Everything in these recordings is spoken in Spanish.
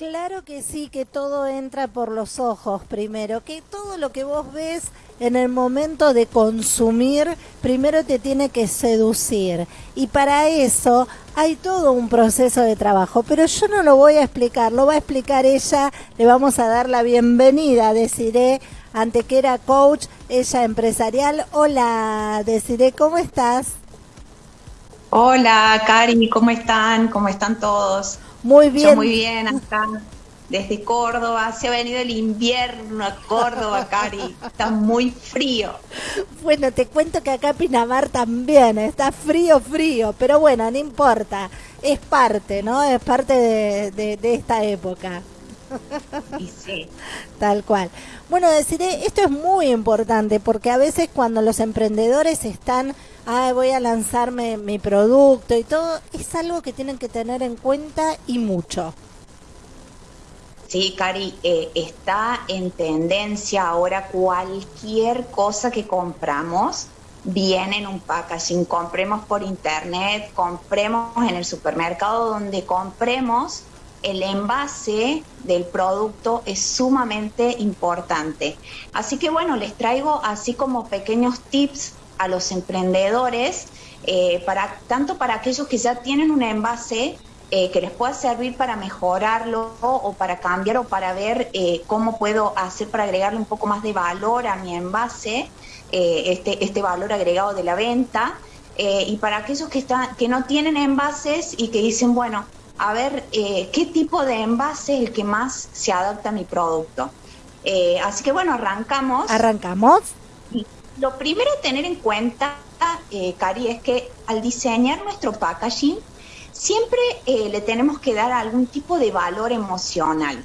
Claro que sí, que todo entra por los ojos primero, que todo lo que vos ves en el momento de consumir, primero te tiene que seducir. Y para eso hay todo un proceso de trabajo, pero yo no lo voy a explicar, lo va a explicar ella, le vamos a dar la bienvenida, deciré, era Coach, ella empresarial. Hola, deciré, ¿cómo estás? Hola, Cari, ¿cómo están? ¿Cómo están todos? Muy bien. muy bien, acá desde Córdoba. Se ha venido el invierno a Córdoba, Cari. Está muy frío. Bueno, te cuento que acá Pinamar también está frío, frío. Pero bueno, no importa. Es parte, ¿no? Es parte de, esta época. Y sí. Tal cual. Bueno, deciré, esto es muy importante porque a veces cuando los emprendedores están ah, voy a lanzarme mi producto y todo, es algo que tienen que tener en cuenta y mucho. Sí, Cari, eh, está en tendencia ahora cualquier cosa que compramos viene en un packaging. Compremos por internet, compremos en el supermercado, donde compremos, el envase del producto es sumamente importante. Así que bueno, les traigo así como pequeños tips a los emprendedores, eh, para, tanto para aquellos que ya tienen un envase eh, que les pueda servir para mejorarlo o para cambiar o para ver eh, cómo puedo hacer para agregarle un poco más de valor a mi envase, este, este valor agregado de la venta. y para aquellos que, están, que no tienen envases y que dicen, bueno, a ver, ¿qué tipo de envase es el que más se adapta a mi producto? así que bueno, arrancamos. Arrancamos. Lo primero a tener en cuenta, eh, Cari, es que al diseñar nuestro packaging, siempre eh, le tenemos que dar algún tipo de valor emocional.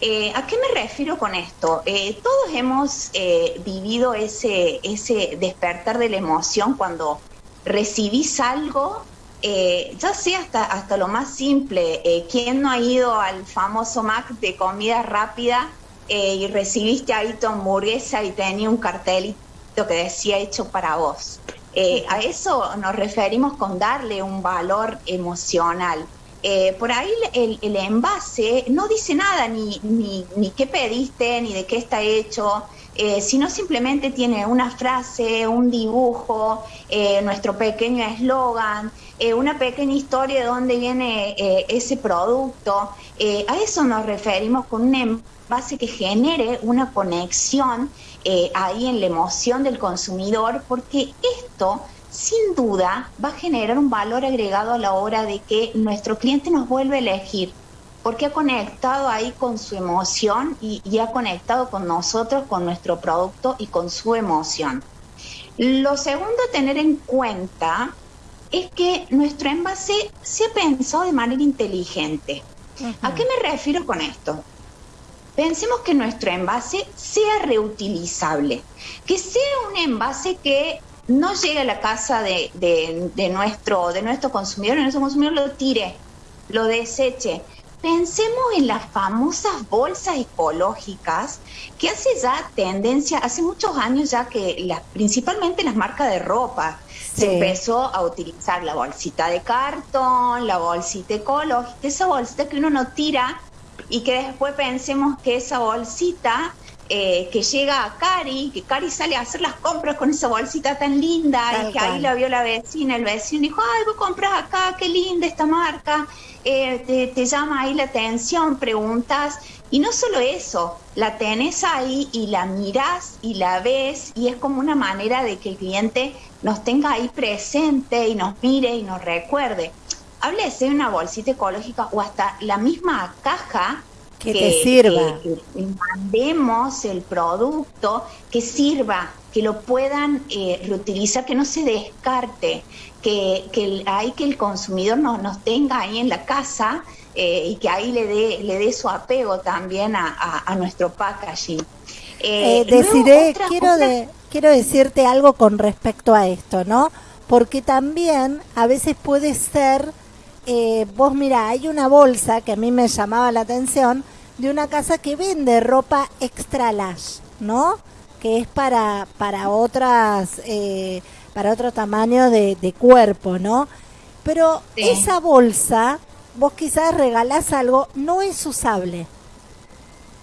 Eh, ¿A qué me refiero con esto? todos hemos vivido ese, ese despertar de la emoción cuando recibís algo, ya sea hasta, hasta lo más simple. ¿Quién no ha ido al famoso Mac de comida rápida y recibiste ahí tu hamburguesa y tenía un cartelito que decía hecho para vos. Eh, a eso nos referimos con darle un valor emocional. Eh, por ahí el, envase no dice nada, ni, ni, ni, qué pediste, ni de qué está hecho, eh, sino simplemente tiene una frase, un dibujo, nuestro pequeño eslogan, una pequeña historia de dónde viene ese producto. a eso nos referimos con un envase que genere una conexión eh, ahí en la emoción del consumidor, porque esto sin duda va a generar un valor agregado a la hora de que nuestro cliente nos vuelve a elegir, porque ha conectado ahí con su emoción y, ha conectado con nosotros, con nuestro producto y con su emoción. Lo segundo a tener en cuenta es que nuestro envase se ha pensado de manera inteligente. ¿A qué me refiero con esto? pensemos que nuestro envase sea reutilizable, que sea un envase que no llegue a la casa de, nuestro, de nuestro consumidor, nuestro consumidor lo tire, lo deseche. Pensemos en las famosas bolsas ecológicas que hace ya tendencia, hace muchos años ya que las, principalmente las marcas de ropa se empezó a utilizar la bolsita de cartón, la bolsita ecológica, esa bolsita que uno no tira y que después pensemos que esa bolsita eh, que llega a Cari, que Cari sale a hacer las compras con esa bolsita tan linda y que ahí la vio la vecina, el vecino dijo, ay, vos compras acá, qué linda esta marca, eh, te, llama ahí la atención, preguntas, y no solo eso, la tenés ahí y la mirás y la ves y es como una manera de que el cliente nos tenga ahí presente y nos mire y nos recuerde. Háblese de una bolsita ecológica o hasta la misma caja que, te sirva. Que, mandemos el producto que sirva, que lo puedan eh, reutilizar, que no se descarte, que, que hay que el consumidor no, nos tenga ahí en la casa eh, y que ahí le dé le dé su apego también a, nuestro packaging. Eh, decidiré, quiero, de, quiero decirte algo con respecto a esto, ¿no? Porque también a veces puede ser eh, vos mira, hay una bolsa que a mí me llamaba la atención de una casa que vende ropa extra lash, ¿no? que es para, para otras, eh, para otro tamaño de, cuerpo, ¿no? Pero esa bolsa, vos quizás regalás algo, no es usable.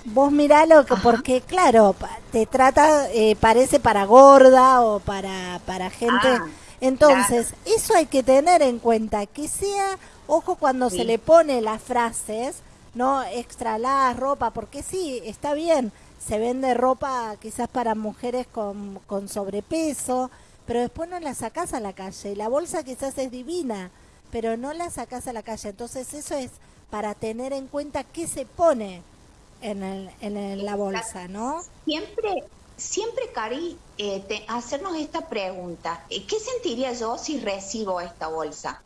Vos miralo, que, porque claro, te trata, eh, parece para gorda o para, para gente. Ah, Entonces, eso hay que tener en cuenta, que sea, ojo cuando se le pone las frases, no extra la ropa, porque sí, está bien, se vende ropa quizás para mujeres con, con sobrepeso, pero después no la sacás a la calle. Y la bolsa quizás es divina, pero no la sacás a la calle. Entonces eso es para tener en cuenta qué se pone en, el, en la bolsa, ¿no? Siempre, siempre, Cari, eh, hacernos esta pregunta. ¿Qué sentiría yo si recibo esta bolsa?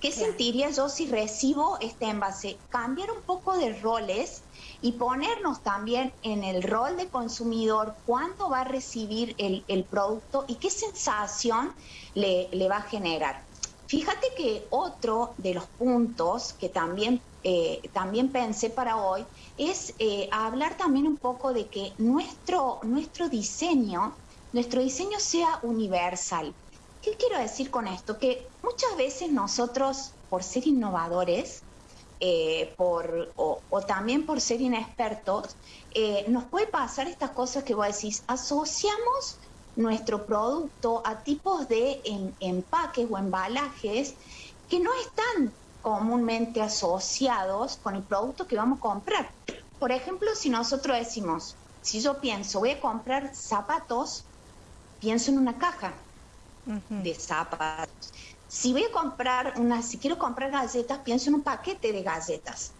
¿Qué sentiría yo si recibo este envase? Cambiar un poco de roles y ponernos también en el rol de consumidor, cuándo va a recibir el, el producto y qué sensación le, le, va a generar. Fíjate que otro de los puntos que también, eh, también pensé para hoy es eh, hablar también un poco de que nuestro, nuestro diseño, nuestro diseño sea universal. ¿Qué quiero decir con esto? Que muchas veces nosotros, por ser innovadores, eh, por, o, también por ser inexpertos, eh, nos puede pasar estas cosas que vos decís, asociamos nuestro producto a tipos de empaques o embalajes que no están comúnmente asociados con el producto que vamos a comprar. Por ejemplo, si nosotros decimos, si yo pienso, voy a comprar zapatos, pienso en una caja de zapatos. Si voy a comprar una, si quiero comprar galletas, pienso en un paquete de galletas.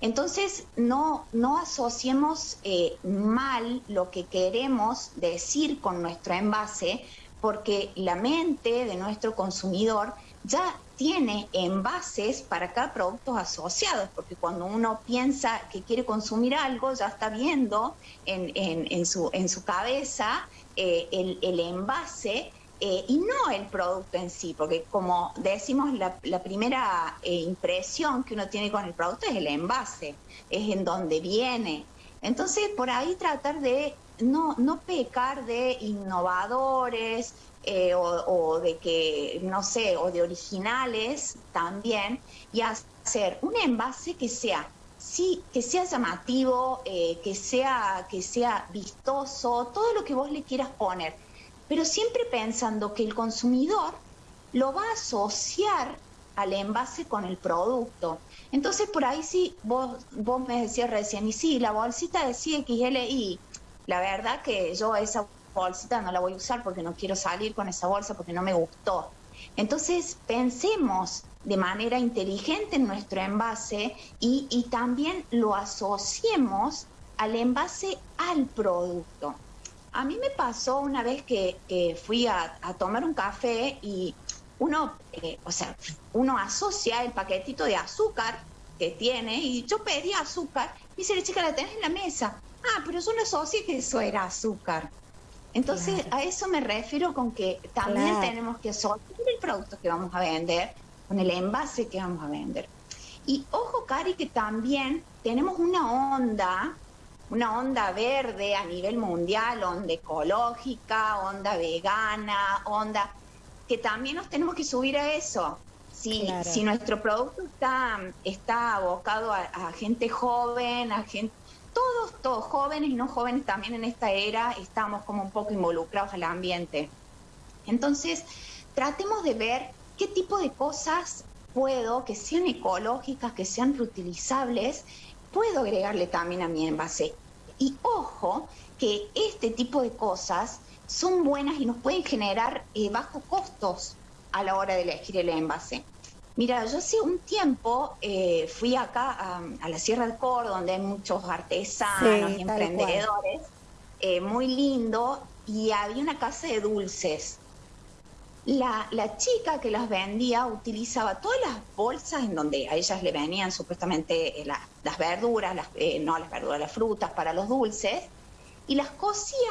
Entonces, no, no asociemos eh, mal lo que queremos decir con nuestro envase, porque la mente de nuestro consumidor ya tiene envases para cada producto asociados, porque cuando uno piensa que quiere consumir algo, ya está viendo en, en, su, en su cabeza eh, el, el, envase eh, y no el producto en sí, porque como decimos, la, primera eh, impresión que uno tiene con el producto es el envase, es en donde viene. Entonces, por ahí tratar de no, no pecar de innovadores, eh, o, de que, no sé, o de originales también, y hacer un envase que sea, sí, que sea llamativo, que, sea, que sea vistoso, todo lo que vos le quieras poner, pero siempre pensando que el consumidor lo va a asociar al envase con el producto. Entonces, por ahí sí, vos, vos me decías recién, y sí, la bolsita decía XLI, la verdad que yo esa bolsita no la voy a usar porque no quiero salir con esa bolsa porque no me gustó. Entonces, pensemos de manera inteligente en nuestro envase y, también lo asociemos al envase al producto. A mí me pasó una vez que, fui a, tomar un café y uno, eh, o sea, uno asocia el paquetito de azúcar que tiene y yo pedí azúcar y dice chica, la tenés en la mesa. Ah, pero yo no asocié que eso era azúcar. Entonces, a eso me refiero con que también tenemos que asociar el producto que vamos a vender con el envase que vamos a vender. Y ojo, Cari, que también tenemos una onda, una onda verde a nivel mundial, onda ecológica, onda vegana, onda, que también nos tenemos que subir a eso. Si, si nuestro producto está, está abocado a gente joven, a gente todos, todos jóvenes y no jóvenes también en esta era estamos como un poco involucrados al ambiente. Entonces, tratemos de ver qué tipo de cosas puedo, que sean ecológicas, que sean reutilizables, puedo agregarle también a mi envase. Y ojo que este tipo de cosas son buenas y nos pueden generar eh, bajos costos a la hora de elegir el envase. Mira, yo hace un tiempo eh, fui acá a, la Sierra del Cor, donde hay muchos artesanos y emprendedores, eh, muy lindo, y había una casa de dulces. La, chica que las vendía utilizaba todas las bolsas en donde a ellas le venían supuestamente eh, las verduras, las, no las verduras, las frutas para los dulces, y las cosía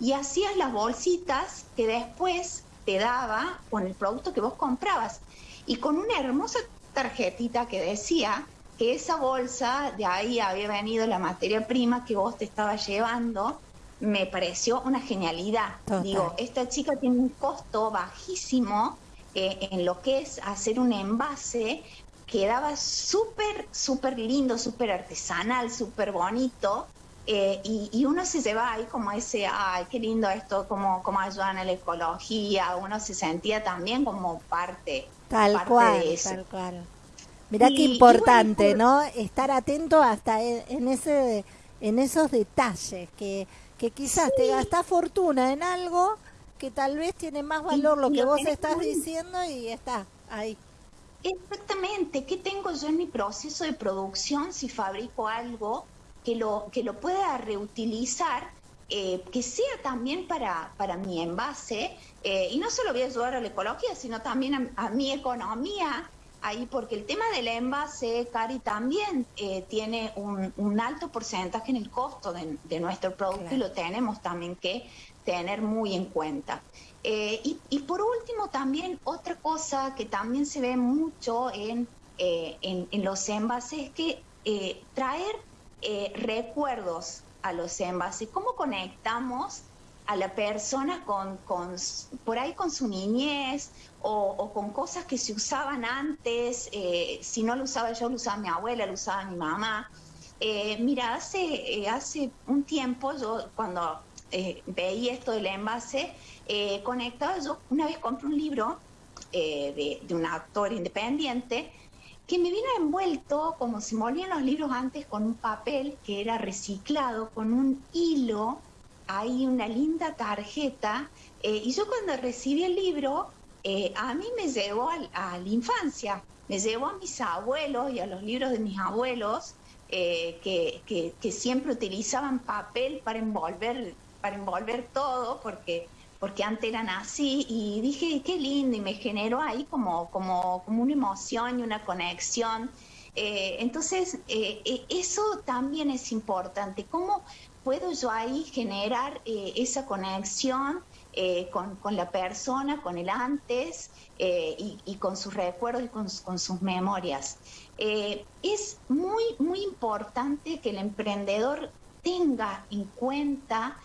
y hacías las bolsitas que después te daba con el producto que vos comprabas. Y con una hermosa tarjetita que decía que esa bolsa, de ahí había venido la materia prima que vos te estabas llevando me pareció una genialidad. Digo, esta chica tiene un costo bajísimo eh, en lo que es hacer un envase, quedaba súper, súper lindo, súper artesanal, súper bonito. Eh, y, uno se lleva ahí como ese, ay, qué lindo esto, como, como ayudan a la ecología, uno se sentía también como parte, tal cual, de eso. Tal cual. Mirá qué importante, ¿no? Estar atento hasta en, ese, en esos detalles, que, que quizás te gasta fortuna en algo que tal vez tiene más valor lo que vos estás diciendo y está ahí. Exactamente, ¿qué tengo yo en mi proceso de producción si fabrico algo que lo, que lo pueda reutilizar, eh, que sea también para, para mi envase? Eh, y no solo voy a ayudar a la ecología, sino también a, mi economía, ahí porque el tema del envase, Cari, también eh, tiene un, alto porcentaje en el costo de, nuestro producto y lo tenemos también que tener muy en cuenta. Eh, y, por último, también otra cosa que también se ve mucho en, eh, en, los envases es que eh, traer recuerdos a los envases, cómo conectamos a la persona con, con por ahí con su niñez o, con cosas que se usaban antes, si no lo usaba yo, lo usaba mi abuela, lo usaba mi mamá. mira, hace, hace un tiempo, yo cuando veía esto del envase, eh, conectado, yo una vez compré un libro eh, de, un actor independiente que me vino envuelto como se molían los libros antes con un papel que era reciclado, con un hilo, ahí una linda tarjeta. Eh, y yo cuando recibí el libro, eh, a mí me llevó a, la infancia, me llevó a mis abuelos y a los libros de mis abuelos, que, que, que, siempre utilizaban papel para envolver, para envolver todo, porque porque antes eran así y dije, qué lindo y me generó ahí como, como, como una emoción y una conexión. Eh, entonces, eh, eh, eso también es importante. ¿Cómo puedo yo ahí generar esa conexión con, con, la persona, con el antes y, y, con sus recuerdos y con, con sus memorias? es muy, muy importante que el emprendedor tenga en cuenta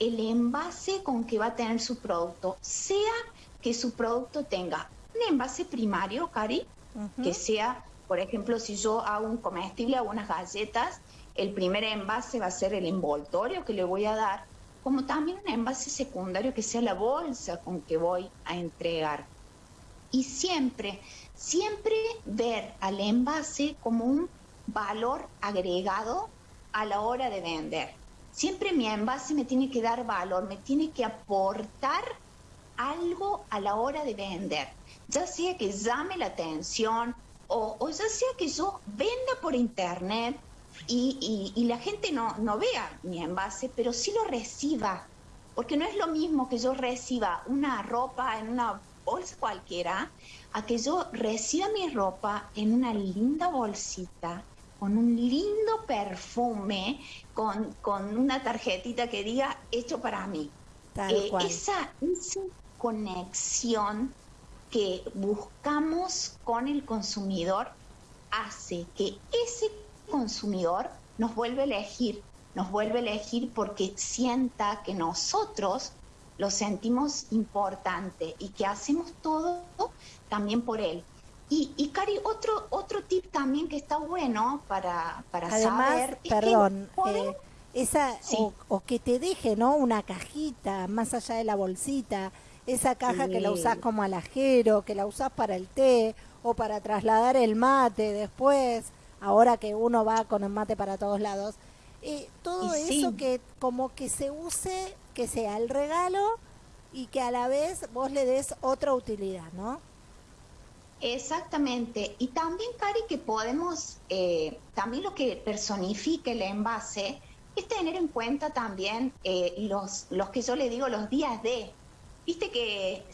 el envase con que va a tener su producto, sea que su producto tenga un envase primario, Cari, que sea, por ejemplo, si yo hago un comestible, hago unas galletas, el primer envase va a ser el envoltorio que le voy a dar, como también un envase secundario que sea la bolsa con que voy a entregar. Y siempre, siempre ver al envase como un valor agregado a la hora de vender. Siempre mi envase me tiene que dar valor, me tiene que aportar algo a la hora de vender, ya sea que llame la atención o, ya sea que yo venda por internet y, la gente no, no vea mi envase, pero sí lo reciba, porque no es lo mismo que yo reciba una ropa en una bolsa cualquiera, a que yo reciba mi ropa en una linda bolsita con un lindo perfume, con, con una tarjetita que diga hecho para mí. Eh, esa, esa conexión que buscamos con el consumidor hace que ese consumidor nos vuelva a elegir, nos vuelve a elegir porque sienta que nosotros lo sentimos importante y que hacemos todo también por él. Y, y Cari, otro, otro tip también que está bueno para, para Además, saber. Perdón, eh, esa, o, que te deje, ¿no? Una cajita más allá de la bolsita, esa caja que la usás como alajero, que la usás para el té o para trasladar el mate después, ahora que uno va con el mate para todos lados. Eh, todo eso que como que se use, que sea el regalo y que a la vez vos le des otra utilidad, ¿no? Exactamente. Y también, Cari, que podemos, eh, también lo que personifique el envase es tener en cuenta también eh, los, los que yo le digo los días de. Viste que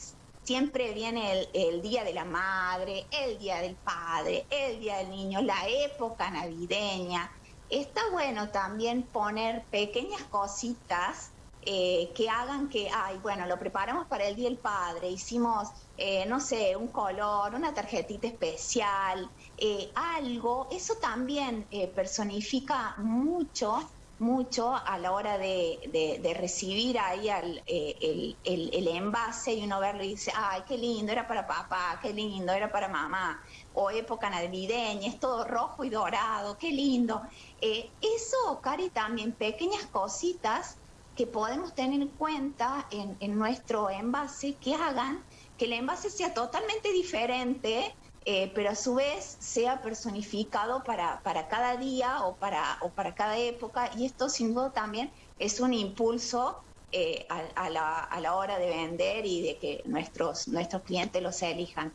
siempre viene el, el, día de la madre, el día del padre, el día del niño, la época navideña. Está bueno también poner pequeñas cositas eh, que hagan que, ay, bueno, lo preparamos para el Día del Padre, hicimos, eh, no sé, un color, una tarjetita especial, eh, algo, eso también personifica mucho mucho a la hora de, recibir ahí eh, el, envase y uno verlo y dice, ay, qué lindo, era para papá, qué lindo, era para mamá, o época navideña, es todo rojo y dorado, qué lindo. Eh, eso, Cari, también pequeñas cositas que podemos tener en cuenta en, en nuestro envase que hagan que el envase sea totalmente diferente eh, pero a su vez sea personificado para, para cada día o para, o para cada época y esto sin duda también es un impulso eh, a, la, a, la, hora de vender y de que nuestros, nuestros clientes los elijan.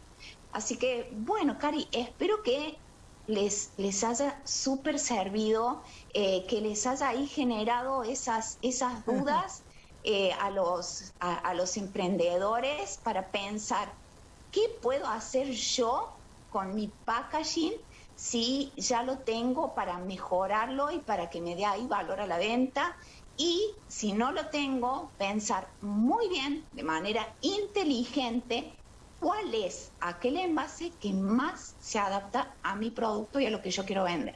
Así que, bueno, Cari, espero que les, les haya súper servido, eh, que les haya ahí generado esas, esas dudas a, los, a los emprendedores para pensar, ¿qué puedo hacer yo con mi packaging si ya lo tengo para mejorarlo y para que me dé ahí valor a la venta. Y si no lo tengo, pensar muy bien, de manera inteligente, cuál es aquel envase que más se adapta a mi producto y a lo que yo quiero vender.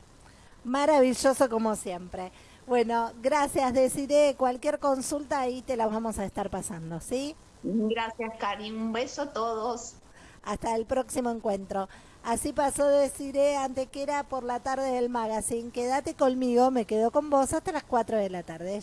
Maravilloso como siempre. Bueno, gracias, Deciré. Cualquier consulta ahí te la vamos a estar pasando, ¿sí? Gracias, Karim. Un beso a todos. Hasta el próximo encuentro. Así pasó Deciré antes que era por la tarde del magazine. Quédate conmigo, me quedo con vos hasta las 4 de la tarde.